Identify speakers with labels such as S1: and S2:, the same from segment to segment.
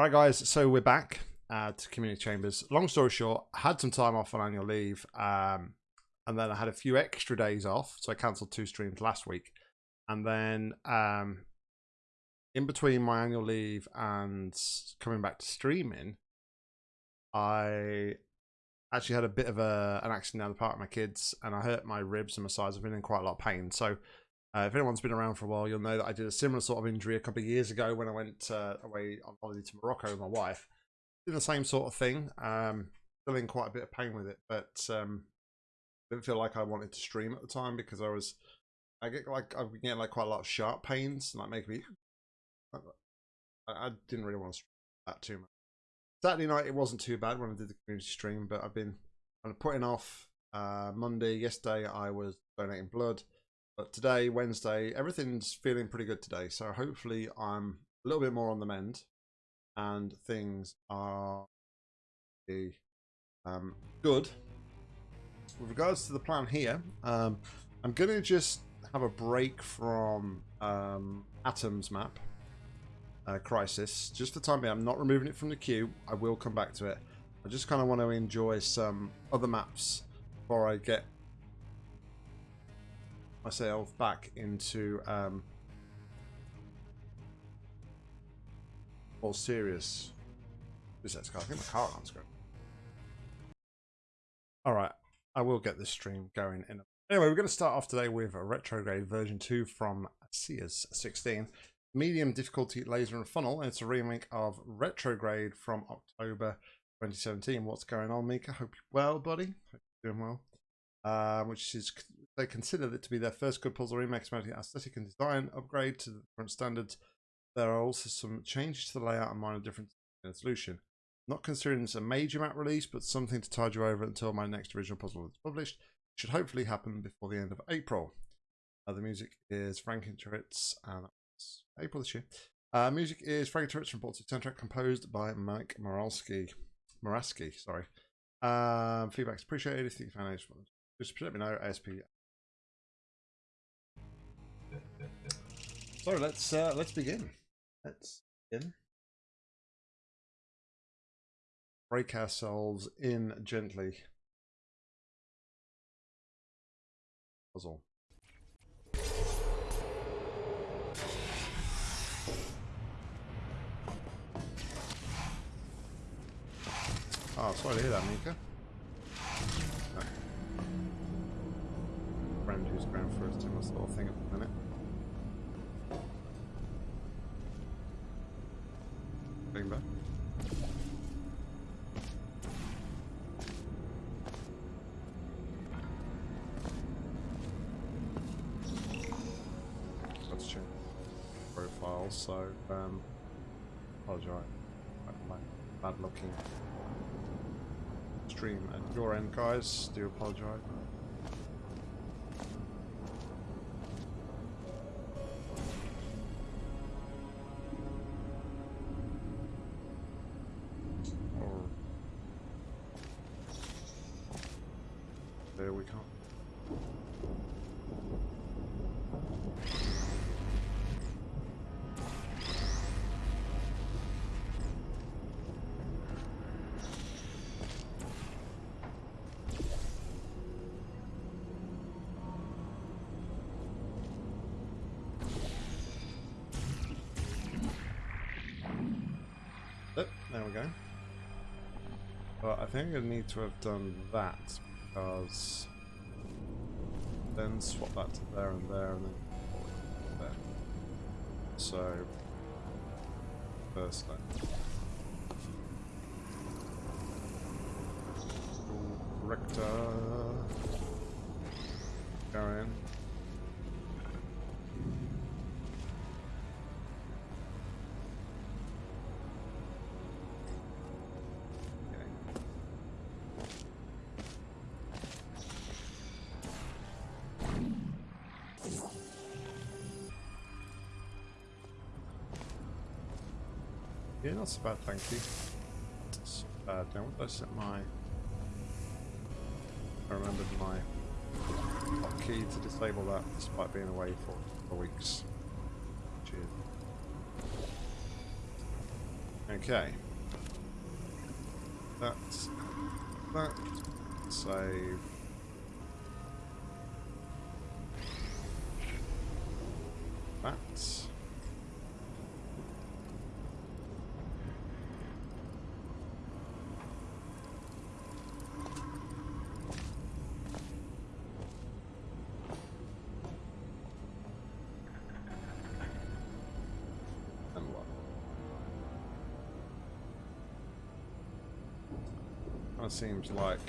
S1: All right, guys. So we're back uh, to community chambers. Long story short, I had some time off on annual leave, um, and then I had a few extra days off, so I cancelled two streams last week, and then um, in between my annual leave and coming back to streaming, I actually had a bit of a an accident down the park with my kids, and I hurt my ribs and my sides. I've been in quite a lot of pain, so. Uh, if anyone's been around for a while, you'll know that I did a similar sort of injury a couple of years ago when I went uh, away on holiday to Morocco with my wife. Did the same sort of thing. Um, still in quite a bit of pain with it, but um, didn't feel like I wanted to stream at the time because I was, I get like I get like quite a lot of sharp pains, and like make me. I, I didn't really want to stream that too much. Saturday night it wasn't too bad when I did the community stream, but I've been kind of putting off. Uh, Monday, yesterday I was donating blood. But today, Wednesday, everything's feeling pretty good today. So hopefully I'm a little bit more on the mend and things are um, good. With regards to the plan here, um, I'm going to just have a break from um, Atoms map uh, Crisis. Just for the time being, I'm not removing it from the queue. I will come back to it. I just kind of want to enjoy some other maps before I get myself back into um, more serious. Who's that? I think my car alarm's going. All right, I will get this stream going. In anyway, we're going to start off today with a retrograde version two from Sears 16, medium difficulty laser and funnel, and it's a remake of retrograde from October 2017. What's going on, Mika? Hope you're well, buddy. Hope you're doing well. Uh, which is they consider it to be their first good puzzle remake promoting aesthetic and design upgrade to the current standards. There are also some changes to the layout and minor differences in the solution. Not considering this a major map release, but something to tide you over until my next original puzzle is published. It should hopefully happen before the end of April. Uh, the music is Frank Turrets, and that's April this year. Uh, music is Frank Turrets from Portsmouth soundtrack composed by Mike Moralski. Morasky, sorry. Um, feedback's appreciated. If you found just let me know. ASP So let's uh, let's begin. Let's begin. Break ourselves in gently. Puzzle. Oh, sorry to hear that, Mika. No. Friend who's going for his similar sort of thing at the minute. Bring back. Let's change profile, so um apologize. My bad looking stream at your end guys, do apologize. Think I need to have done that because then swap that to there and there and then there. So first then. Rector not so bad, thank you. Not so bad. Now, what did I set my... I remembered my key to disable that despite being away for, for weeks. Cheers. Okay. That's that. Save. Of seems like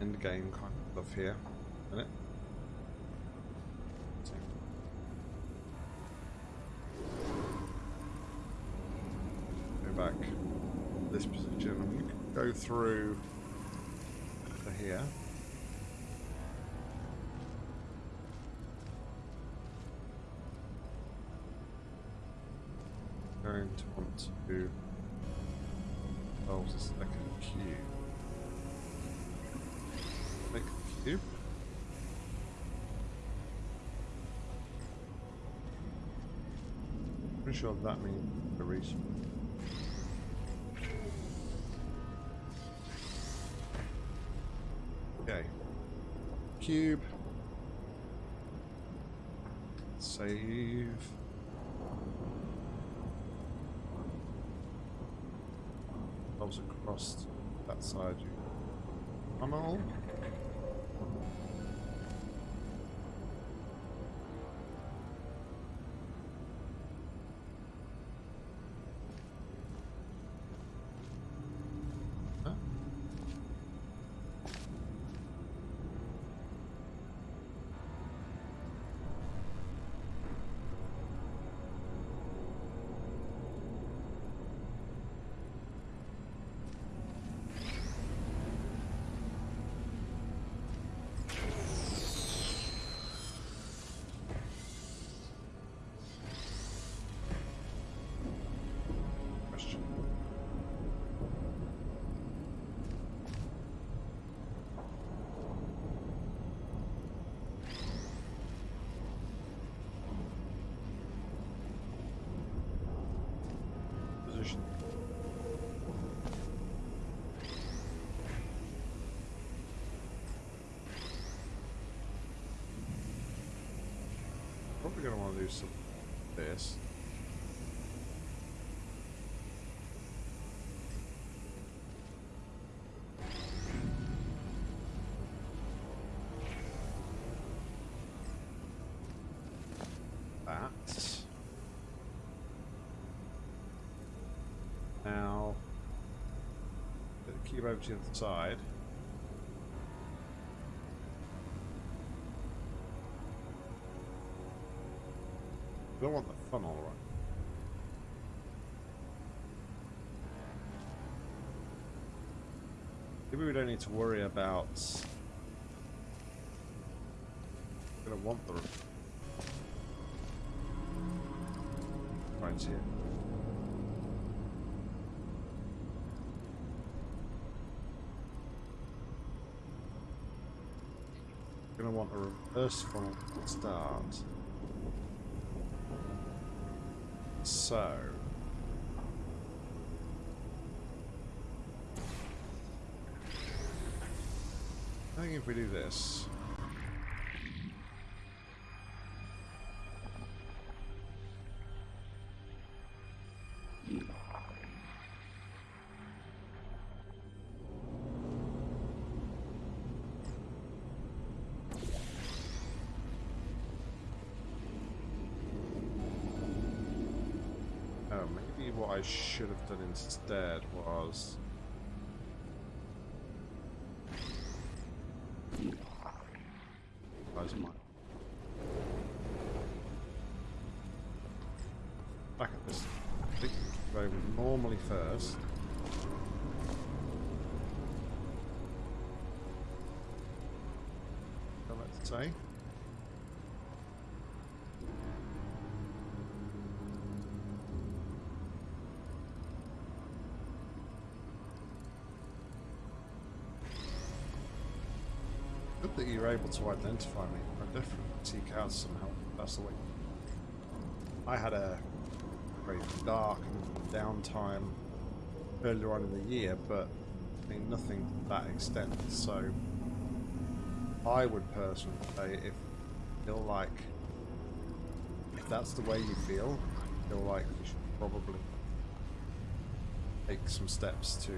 S1: end game kind of stuff here, isn't it? Go back this position and you can go through to here. Going to want to solve the second cube. Make the cube. Pretty sure that means the reason. Okay. Cube. Save. Goes across that side. You tunnel. Huh? Probably gonna want to do some this. Now, cube over to the other side. Need to worry about. Gonna want the right here. Gonna want a reverse to start. So. If we do this. Oh, maybe what I should have done instead was... first. So let's say. Good that you're able to identify me. I definitely. Seek out some help. That's the way. I had a very dark and downtime earlier on in the year, but I mean nothing to that extent. So I would personally say if you feel like if that's the way you feel, I feel like you should probably take some steps to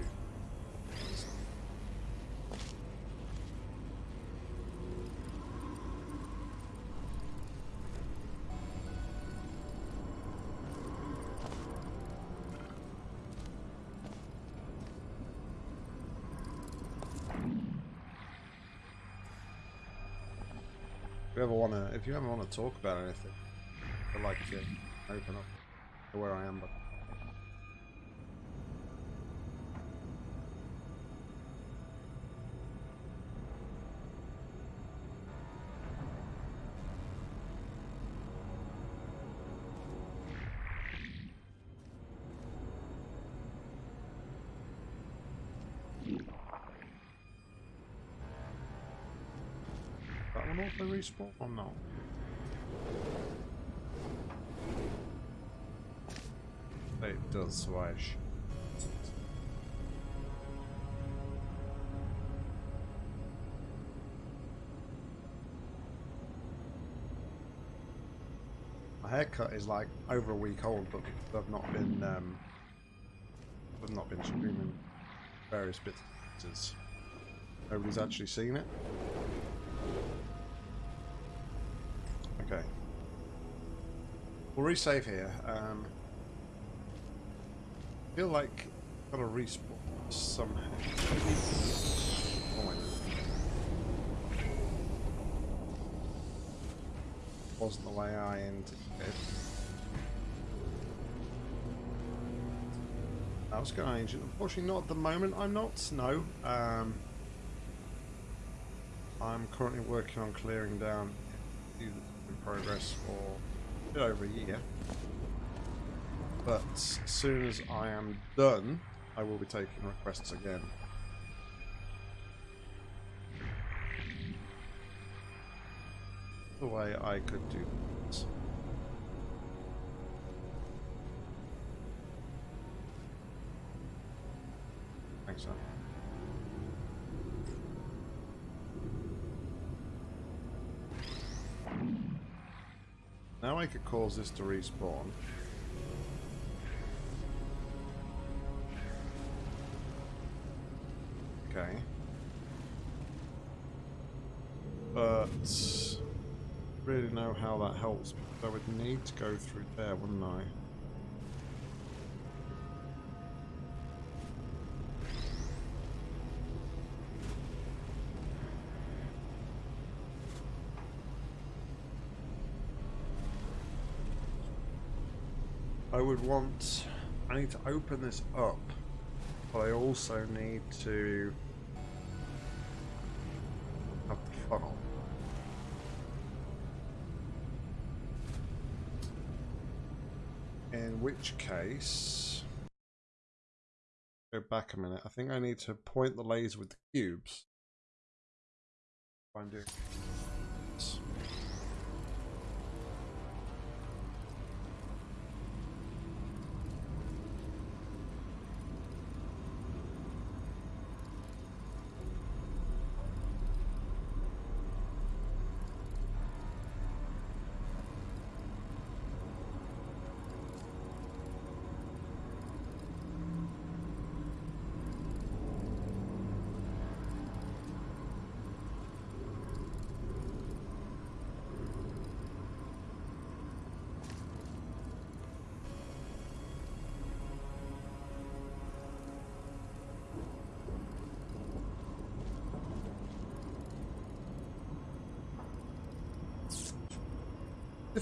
S1: if you ever wanna talk about anything, I'd like to open up to where I am. But that one auto respawn or oh, no? It does, so I sh- My haircut is like over a week old, but I've not been um, I've not been streaming various bits. Nobody's actually seen it. Okay. We'll resave here. Um, feel like got to respawn somehow. Oh Wasn't the way I intended. I was going to ancient. Unfortunately, not at the moment. I'm not. No. Um, I'm currently working on clearing down in progress for a bit over a year. But as soon as I am done, I will be taking requests again. The way I could do this. Thanks, sir. Now I could cause this to respawn. But really know how that helps because I would need to go through there, wouldn't I? I would want... I need to open this up, but I also need to which case... Go back a minute. I think I need to point the laser with the cubes. I'm doing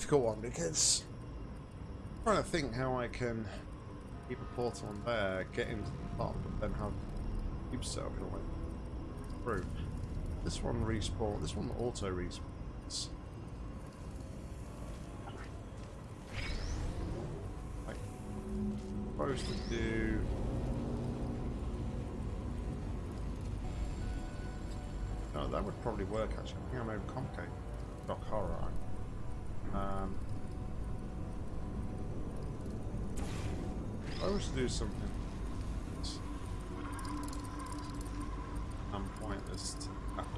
S1: difficult one because I'm trying to think how I can keep a portal on there, get into the top, and then have cube set in a way through. This one respawn. This one auto respawns. Like, supposed to do. No, that would probably work actually. I think I'm overcomplicating. Doc horror. Um, I was to do something I'm pointless to that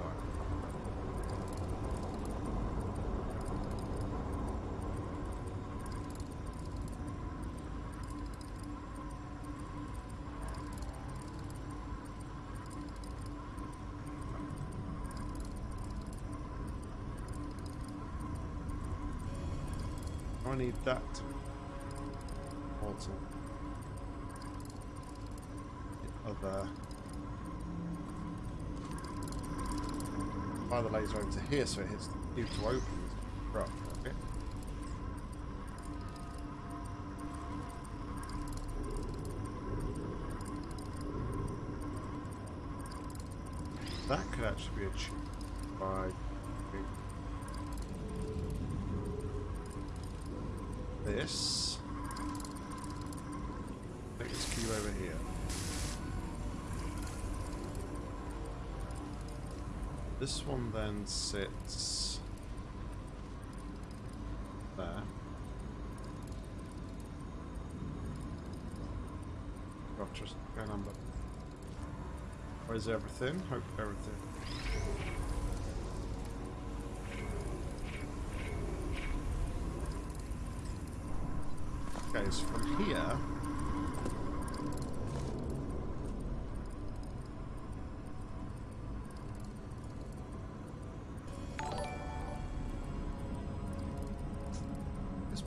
S1: I need that also. The other. Fire the laser over to here so it hits tube to open. Okay. That could actually be achieved by This one then sits there. Gotcha. On, but where's everything? Hope everything. Okay, so from here.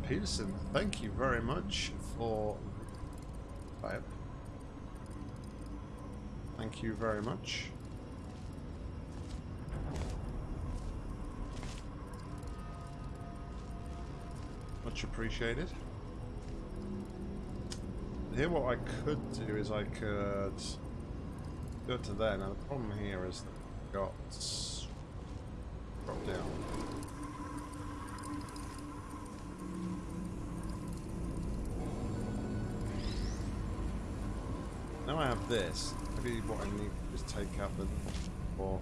S1: Peterson, thank you very much for Bye. Thank you very much. Much appreciated. Here what I could do is I could go to there. Now the problem here is that I've got this. Maybe what I need is take out the or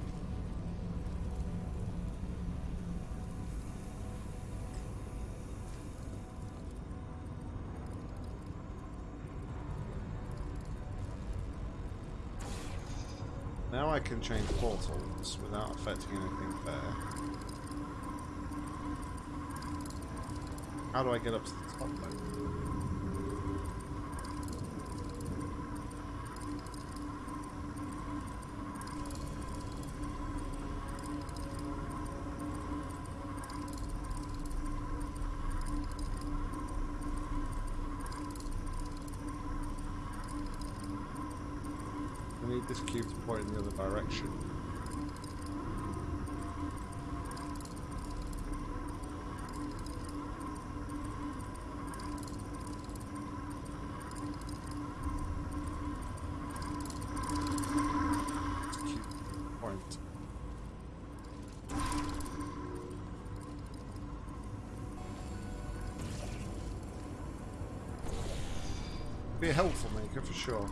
S1: Now I can change portals without affecting anything there. How do I get up to the top though? Helpful maker for sure.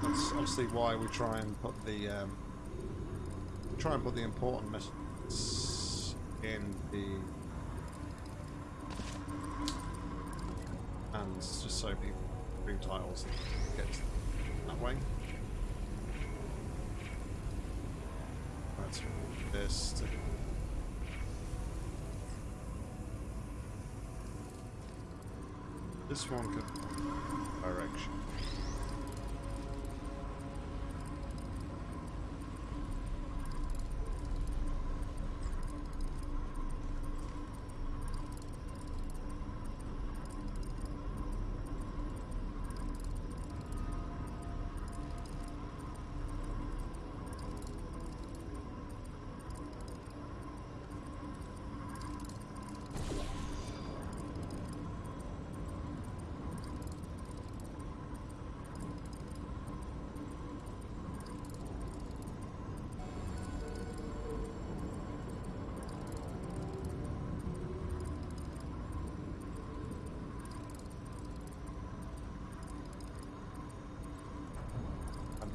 S1: That's obviously why we try and put the um, try and put the important messages in the and just so people read titles get that way. That's this. To this one could direction.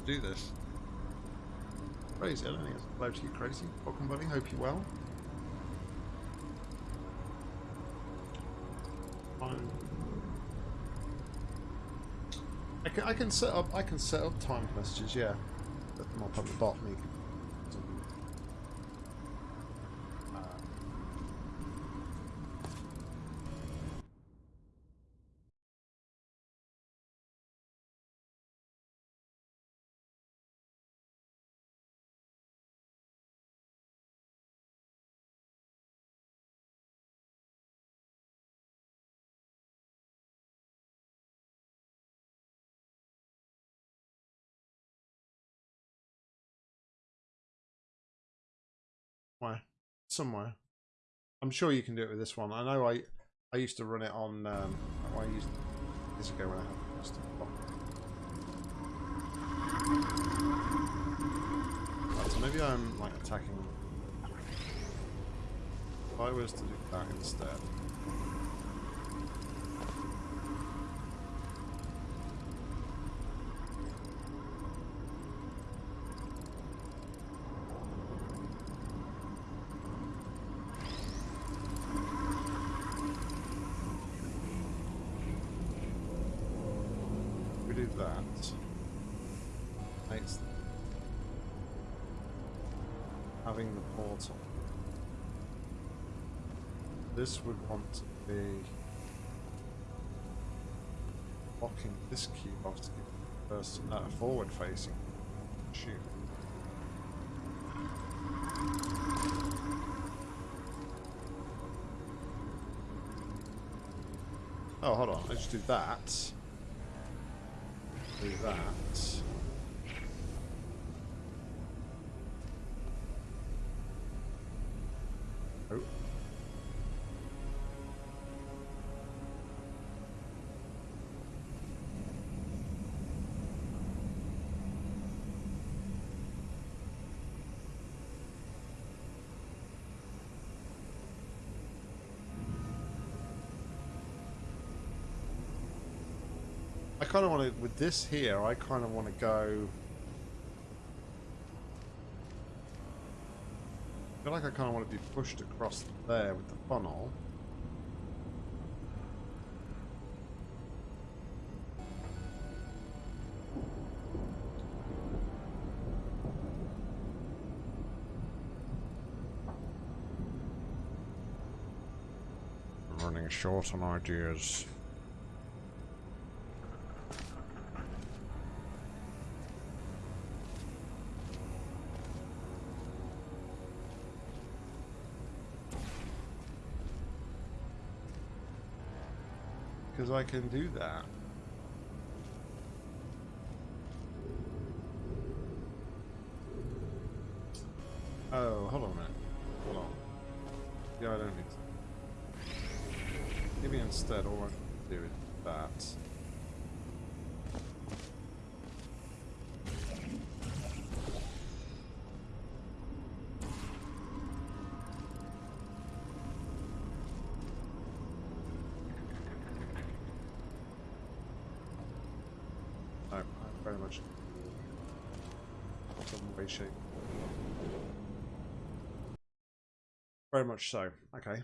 S1: To do this. Crazy, I don't think it's allowed to get crazy. Welcome buddy, hope you're well. Time. I can, I can set up I can set up timed messages, yeah. Put them up on the. You can Somewhere. I'm sure you can do it with this one. I know I I used to run it on um I used years ago when I had just right, so maybe I'm like attacking if I was to do that instead. This would want to be blocking this give the first uh, forward facing shoot. Oh, hold on. Let's do that. Do that. Kind of want to, with this here, I kind of want to go... I feel like I kind of want to be pushed across there with the funnel. running short on ideas. because I can do that. Shape. Very much so. Okay.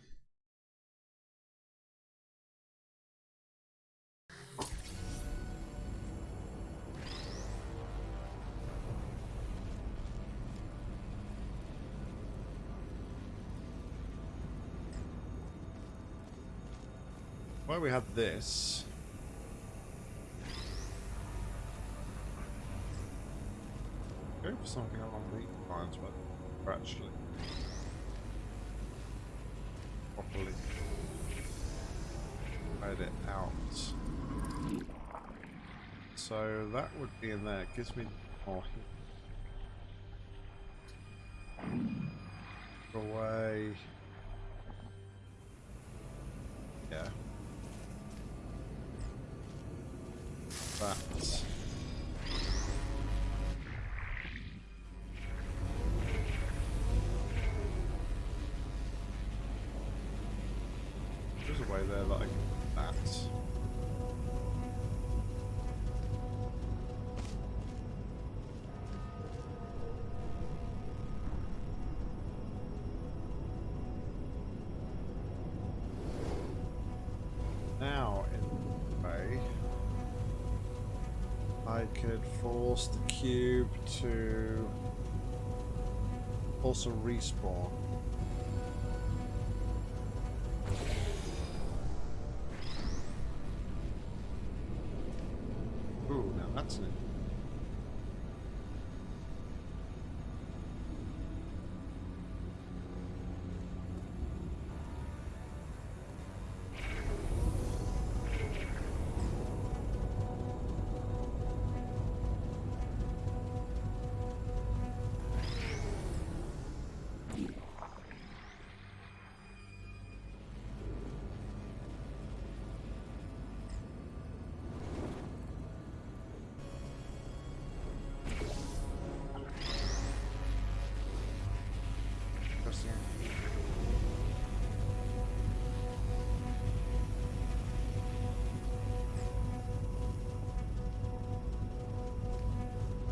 S1: Well, we have this. For something along the lines, but actually properly spread it out. So that would be in there. It gives me more away. Yeah. That. Could force the cube to also respawn.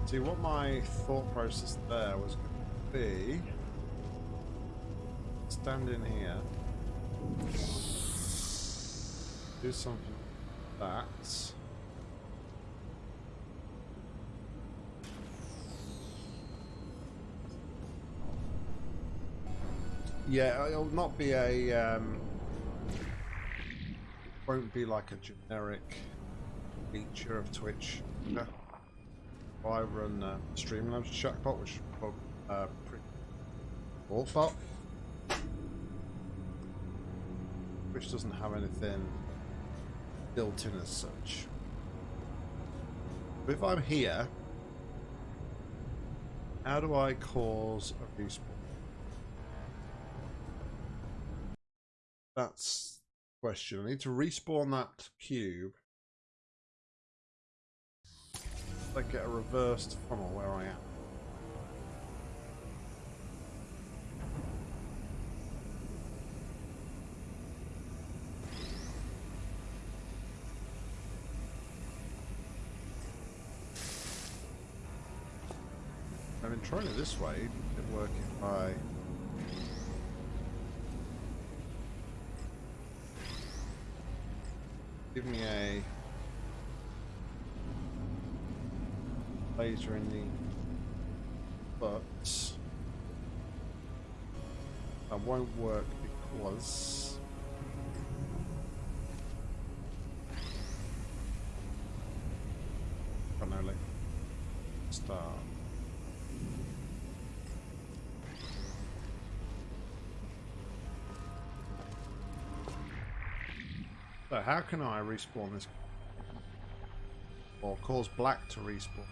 S1: See, what my thought process there was going to be... Stand in here. Do something like that. Yeah, it'll not be a... Um, won't be like a generic feature of Twitch. I run uh, Streamlabs chatbot, which is uh, pretty awful. Which doesn't have anything built in as such. But if I'm here, how do I cause a respawn? That's the question. I need to respawn that cube I get a reversed funnel where I am. I've been trying it this way, it work I give me a laser in the but that won't work because so how can I respawn this or cause black to respawn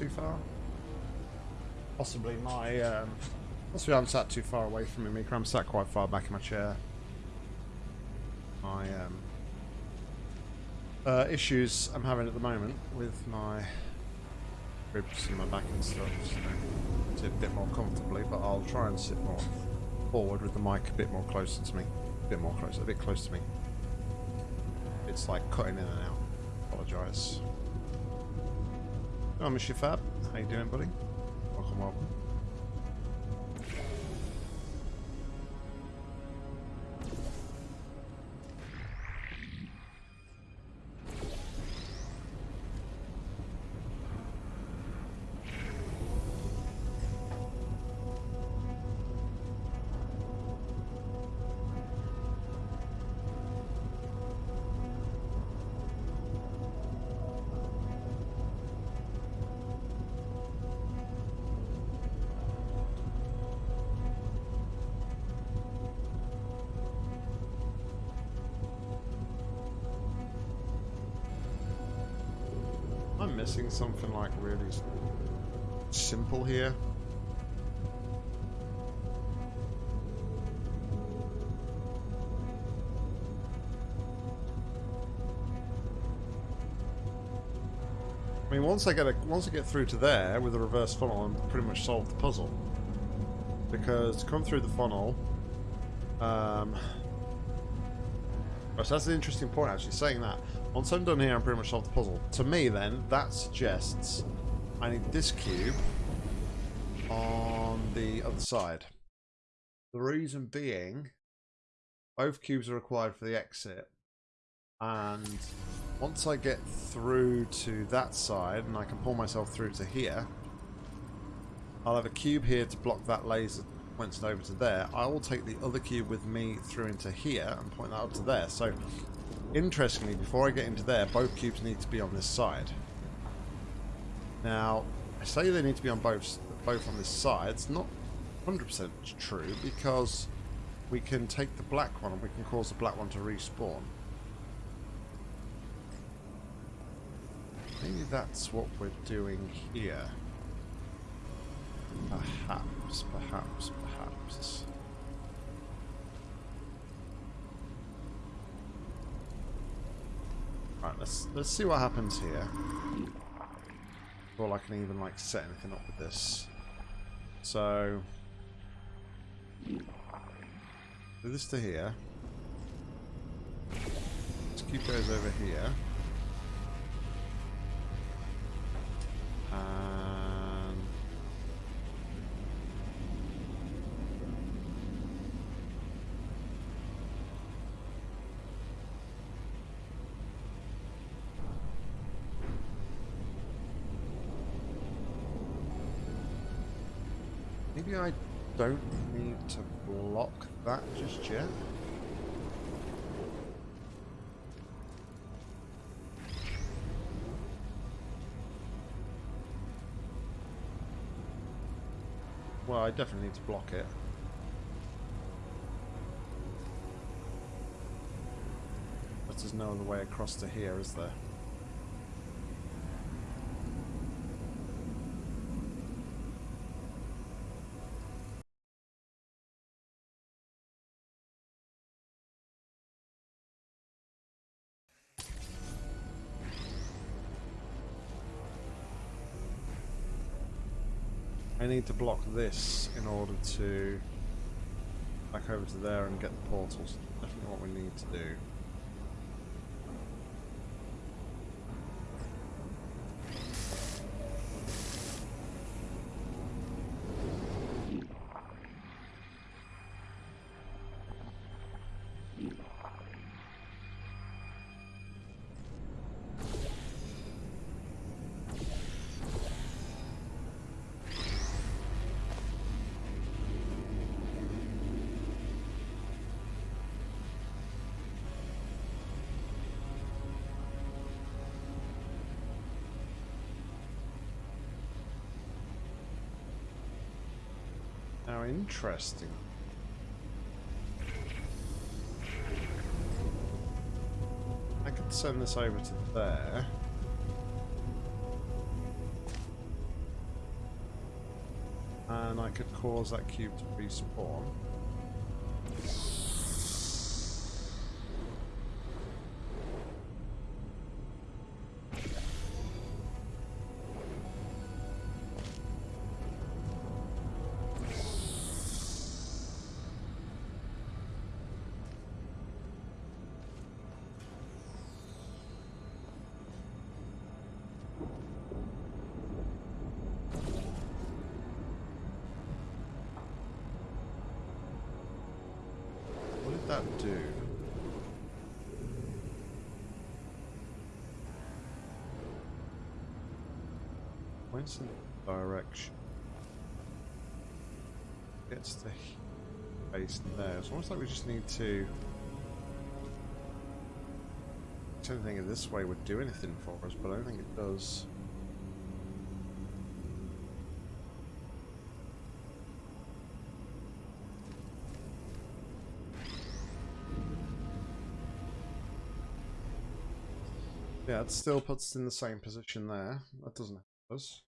S1: too far. Possibly my, um, possibly I'm sat too far away from me, I'm sat quite far back in my chair. My, um, uh, issues I'm having at the moment with my ribs and my back and stuff, so sit a bit more comfortably, but I'll try and sit more forward with the mic a bit more closer to me. A bit more closer, a bit close to me. It's like cutting in and out. Apologise. Oh, Mr. Fab. How you doing, buddy? Welcome, welcome. Missing something like really simple here? I mean, once I get a, once I get through to there with a reverse funnel, I'm pretty much solved the puzzle. Because to come through the funnel, Um, so that's an interesting point, actually, saying that. Once I'm done here, I'm pretty much solved the puzzle. To me, then, that suggests I need this cube on the other side. The reason being, both cubes are required for the exit. And once I get through to that side, and I can pull myself through to here, I'll have a cube here to block that laser points over to there. I will take the other cube with me through into here and point that up to there. So, interestingly, before I get into there, both cubes need to be on this side. Now, I say they need to be on both both on this side. It's not 100% true because we can take the black one and we can cause the black one to respawn. Maybe that's what we're doing here. Perhaps, perhaps, perhaps. Right, let's let's see what happens here. Before I can even like set anything up with this. So do this to here. Let's keep those over here. Maybe I don't need to block that just yet. Well, I definitely need to block it. But there's no other way across to here, is there? Need to block this in order to back over to there and get the portals. Definitely what we need to do. Interesting. I could send this over to there. And I could cause that cube to respawn. Direction. Gets the base there. It's almost like we just need to. I don't this way would do anything for us, but I don't think it does. Yeah, it still puts us in the same position there. That doesn't help us.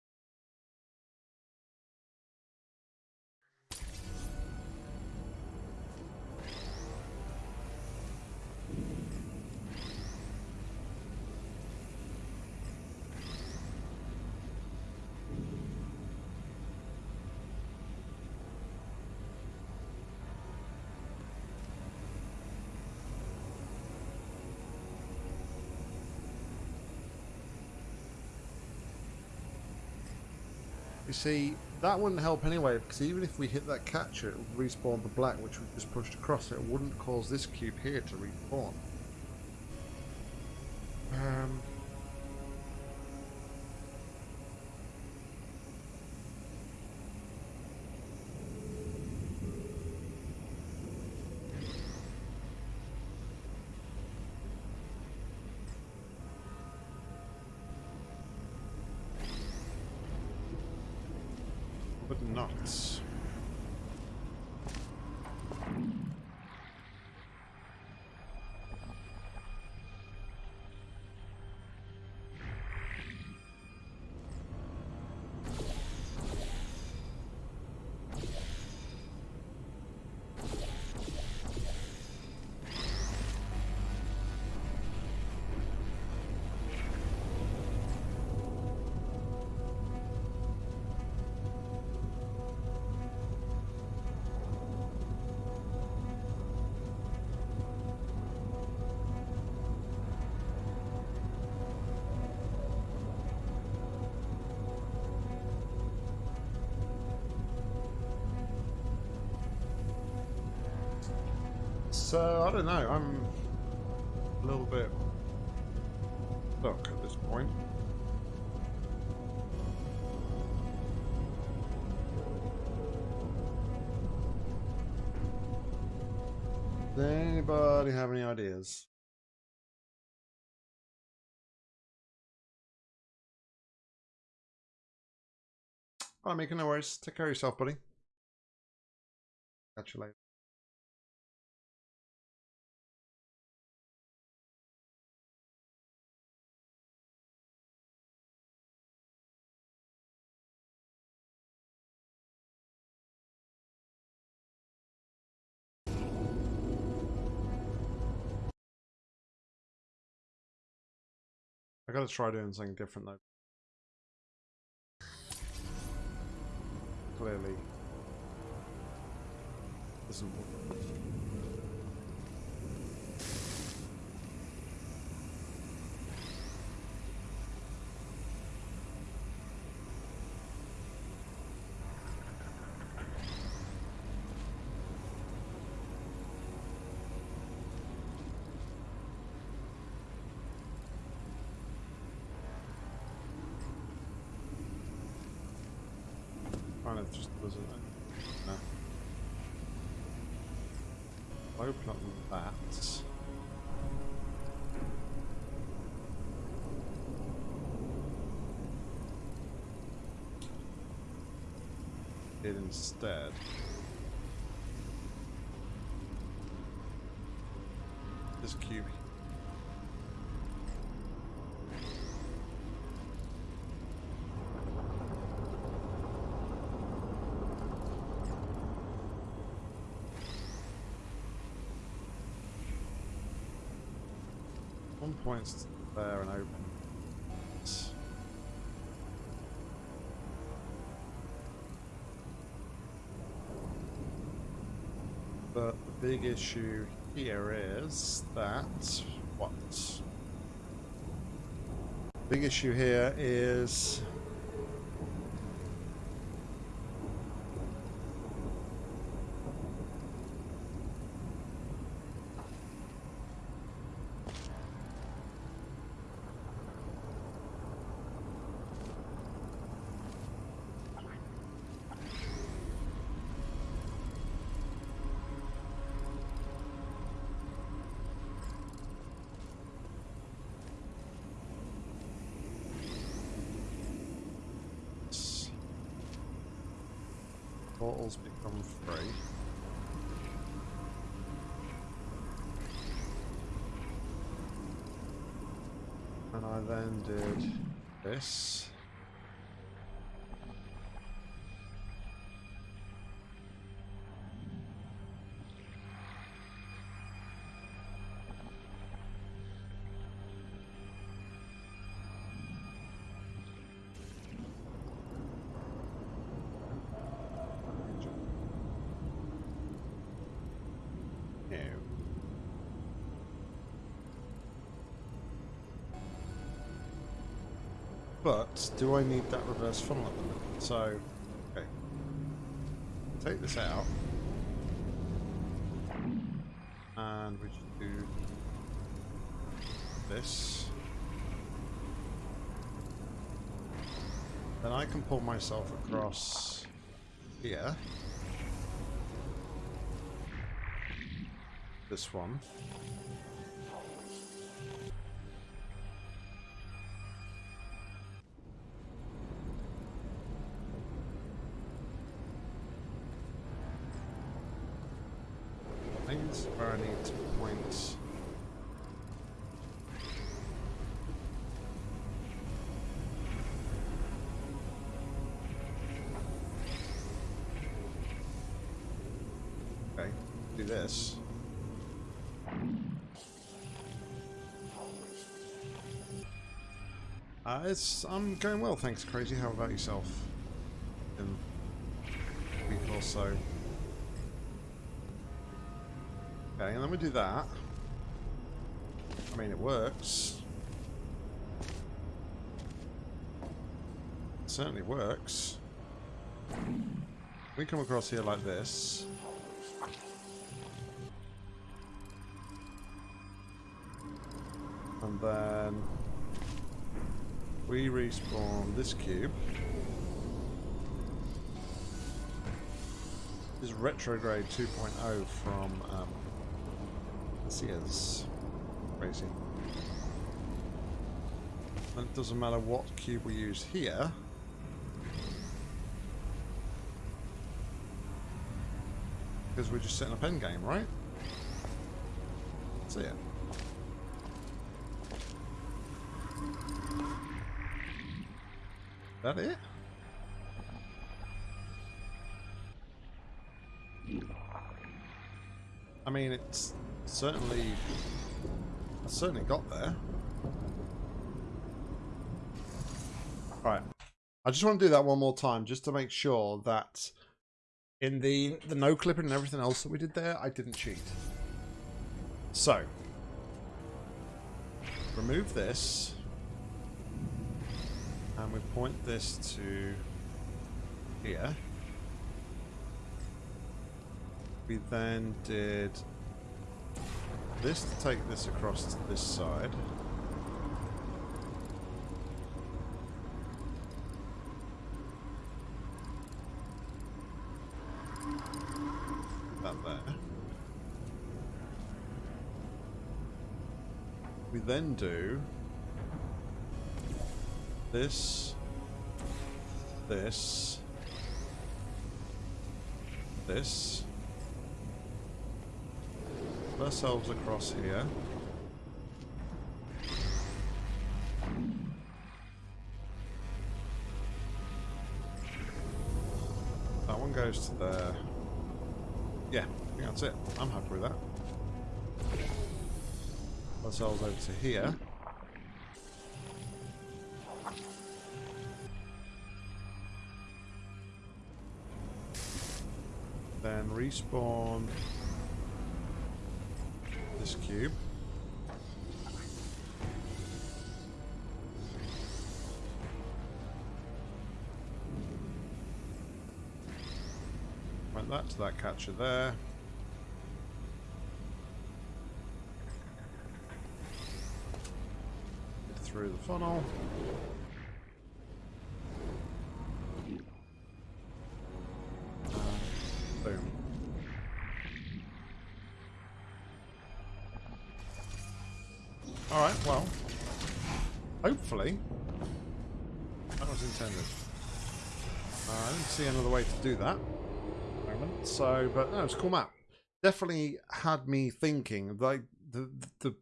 S1: See, that wouldn't help anyway, because even if we hit that catcher, it would respawn the black, which we just pushed across. It wouldn't cause this cube here to respawn. Um, So, I don't know, I'm a little bit stuck at this point. Does anybody have any ideas? Alright, Mika, no worries. Take care of yourself, buddy. Catch you later. I gotta try doing something different though. Clearly. Doesn't work. Kind of just doesn't no. Open up that. It instead. This cube One point's there and open. Big issue here is that what? Big issue here is this. But do I need that reverse funnel at the minute? So, okay. Take this out. And we just do this. Then I can pull myself across here. This one. It's I'm going well, thanks, Crazy. How about yourself? In a week or so. Okay, and then we do that. I mean, it works. It certainly works. We come across here like this. And then we respawn this cube. This is retrograde 2.0 from um, Sears Racing. And it doesn't matter what cube we use here. Because we're just setting up endgame, right? See it. That it? I mean, it's certainly, I certainly got there. Right, I just want to do that one more time, just to make sure that in the the no clipping and everything else that we did there, I didn't cheat. So, remove this. And we point this to here. We then did this to take this across to this side. There. We then do this, this, this. Put ourselves across here. That one goes to there. Yeah, I think that's it. I'm happy with that. Put ourselves over to here. Then respawn this cube. Went that to that catcher there. Through the funnel. To do that. So, but no, it's a cool map. Definitely had me thinking. Like the the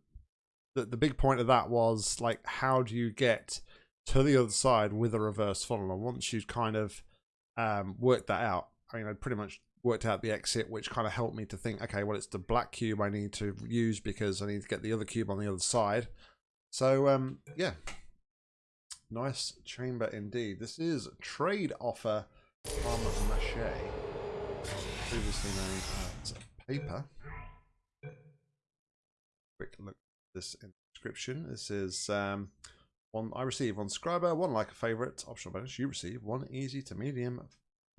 S1: the the big point of that was like, how do you get to the other side with a reverse funnel? And once you've kind of um, worked that out, I mean, I pretty much worked out the exit, which kind of helped me to think, okay, well, it's the black cube I need to use because I need to get the other cube on the other side. So, um, yeah, nice chamber indeed. This is trade offer from Mache, previously known as paper. Quick look at this inscription. This is um, One I receive one scriber, one like a favorite. Optional bonus. You receive one easy to medium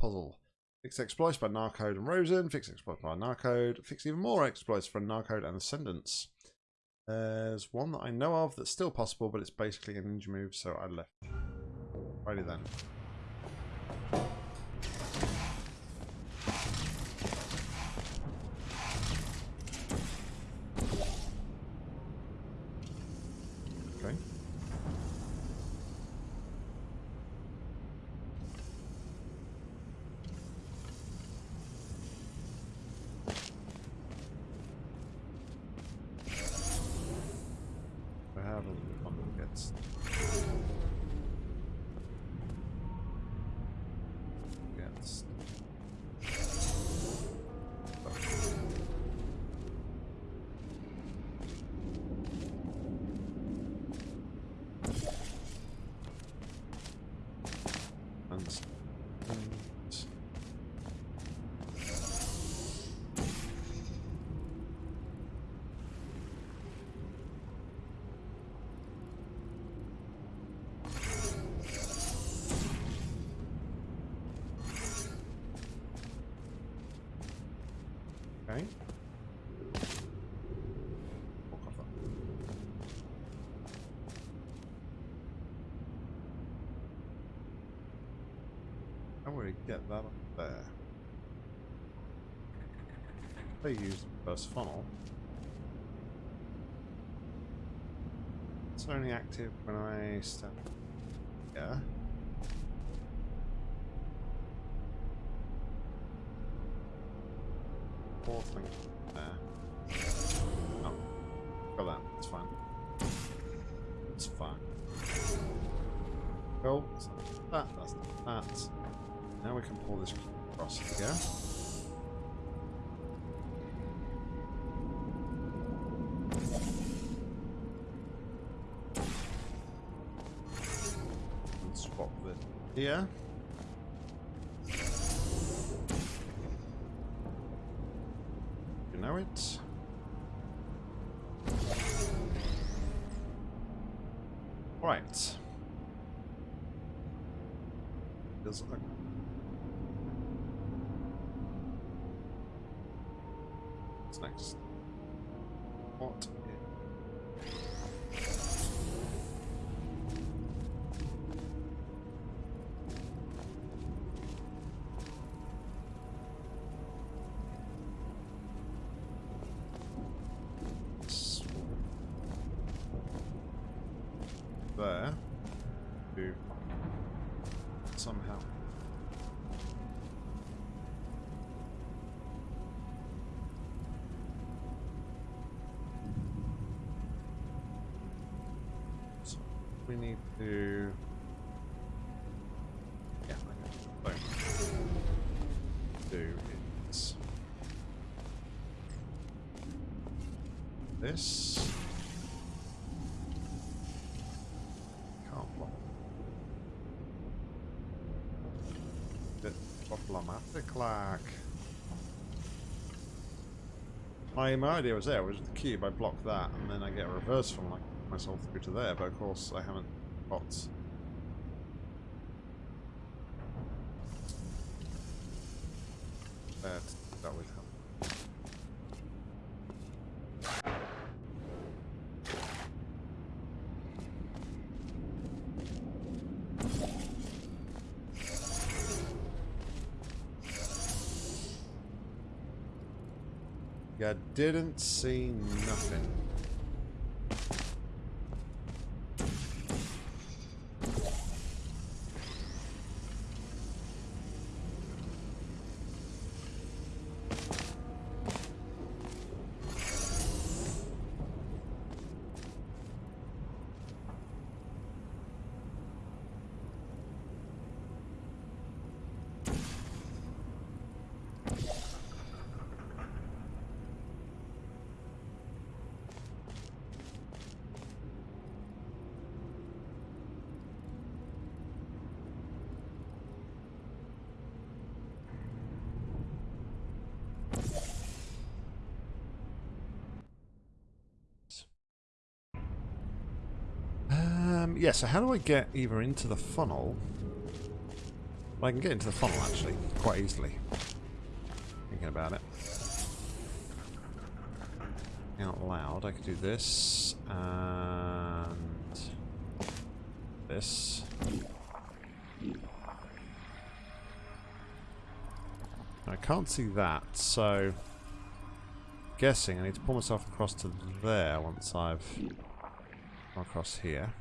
S1: puzzle. Fix exploits by Narcode and Rosen. Fix exploits by Narcode. Fix even more exploits for Narcode and Ascendants. There's one that I know of that's still possible, but it's basically a ninja move, so I left. Righty then. Okay. I have a one that gets gets and and Okay. Walk off that. We get that up there? They use the funnel. It's only active when I step. We can pull this across here. And swap this here. You know it. We need to. Yeah. So, do is this. Can't block. Bit problematic. My, my idea was there was the cube. I block that, and then I get a reverse from like myself through to there. But of course, I haven't got. That that would help. Yeah, didn't see nothing. Yeah, so how do I get either into the funnel? Well, I can get into the funnel, actually, quite easily. Thinking about it. Out loud, I could do this, and this. I can't see that, so guessing I need to pull myself across to there once I've across here.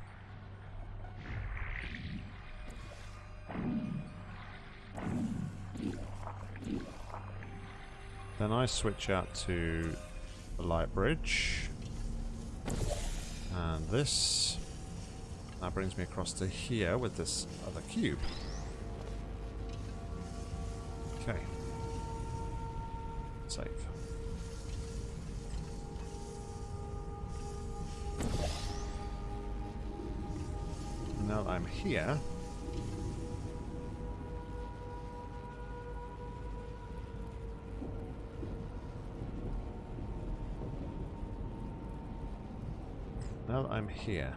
S1: Then I switch out to the light bridge. And this. That brings me across to here with this other cube. Okay. Save. Now I'm here, here,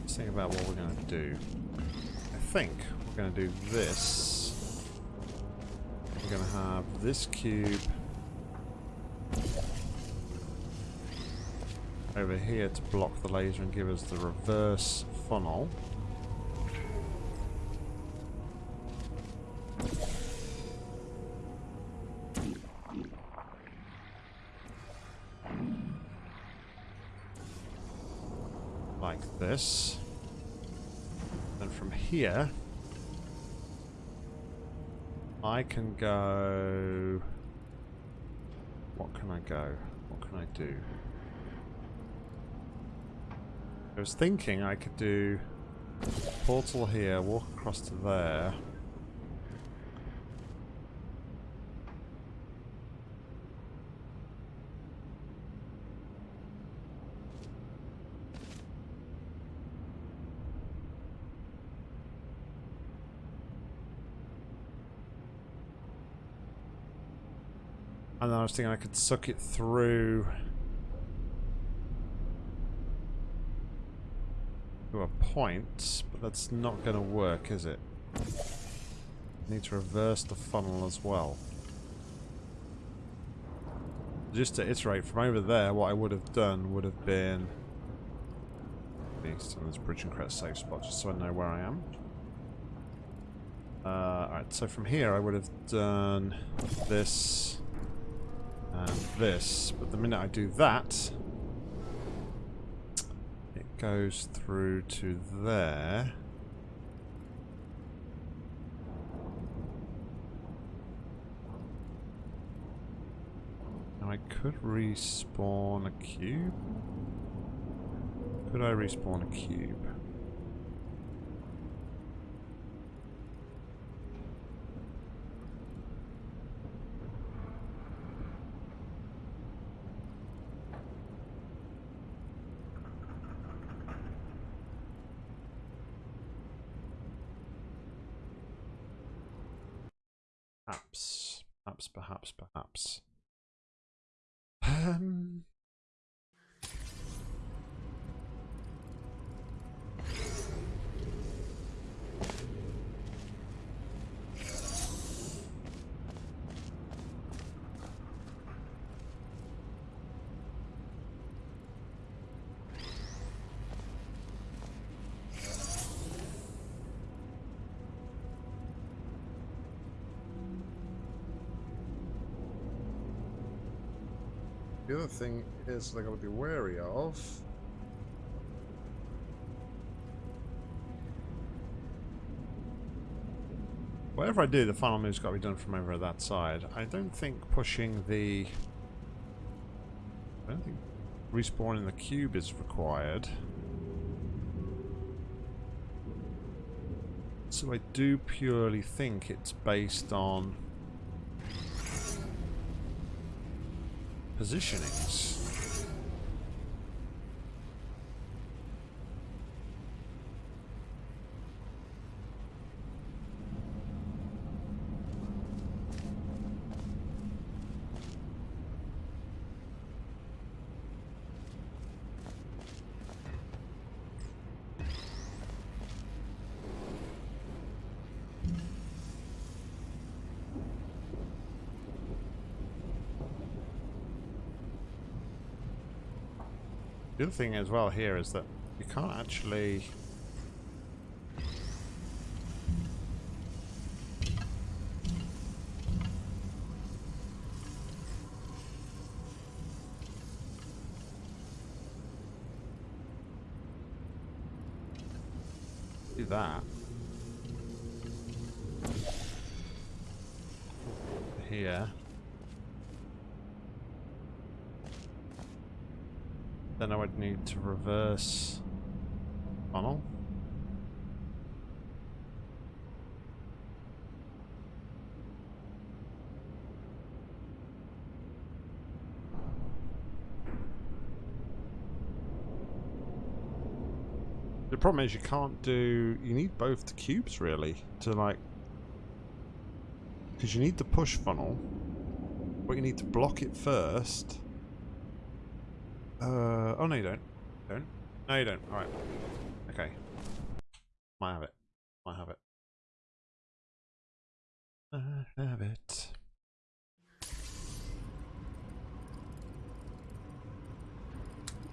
S1: let's think about what we're going to do. I think we're going to do this. We're going to have this cube over here to block the laser and give us the reverse funnel. This. Then from here, I can go... What can I go? What can I do? I was thinking I could do portal here, walk across to there. Then I was thinking I could suck it through to a point, but that's not going to work, is it? Need to reverse the funnel as well. Just to iterate, from over there, what I would have done would have been... East on this bridge and crest safe spot, just so I know where I am. Uh, Alright, so from here I would have done this and this, but the minute I do that, it goes through to there. Now I could respawn a cube. Could I respawn a cube? Perhaps, perhaps, Um, other thing is they're going to be wary of. Whatever I do, the final move's got to be done from over that side. I don't think pushing the... I don't think respawning the cube is required. So I do purely think it's based on positionings. The other thing as well here is that you can't actually... Do that. Here. Then I would need to reverse funnel. The problem is you can't do... You need both the cubes, really, to, like... Because you need the push funnel, but you need to block it first. Uh, oh, no, you don't. Don't? No, you don't. Alright. Okay. Might have it. Might have it. I have it.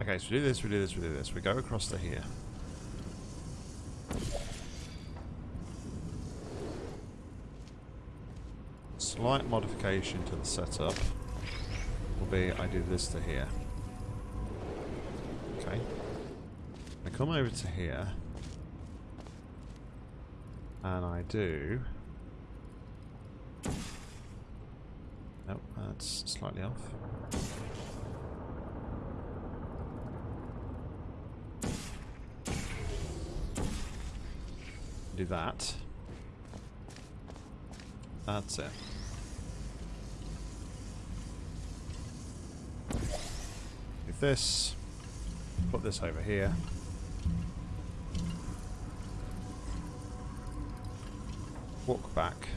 S1: Okay, so we do this, we do this, we do this. We go across to here. Slight modification to the setup will be I do this to here. Okay. I come over to here and I do Nope, that's slightly off. Do that. That's it. This, put this over here. Walk back.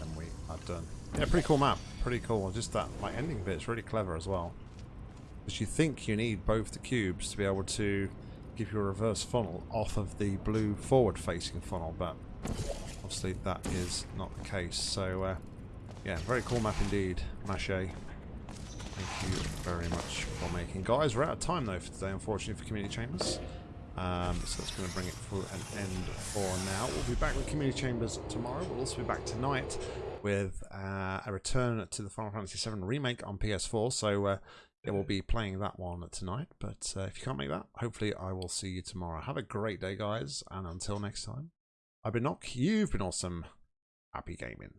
S1: And we are done. Yeah, pretty cool map. Pretty cool. Just that like ending bit's really clever as well. Because you think you need both the cubes to be able to give you a reverse funnel off of the blue forward facing funnel, but obviously that is not the case. So uh, yeah, very cool map indeed, Mache. Thank you very much for making. Guys, we're out of time though for today, unfortunately, for Community Chambers. Um, so that's going to bring it to an end for now. We'll be back with Community Chambers tomorrow. We'll also be back tonight with uh, a return to the Final Fantasy VII Remake on PS4. So uh, yeah, we'll be playing that one tonight. But uh, if you can't make that, hopefully I will see you tomorrow. Have a great day, guys. And until next time, I've been Nock. You've been awesome. Happy gaming.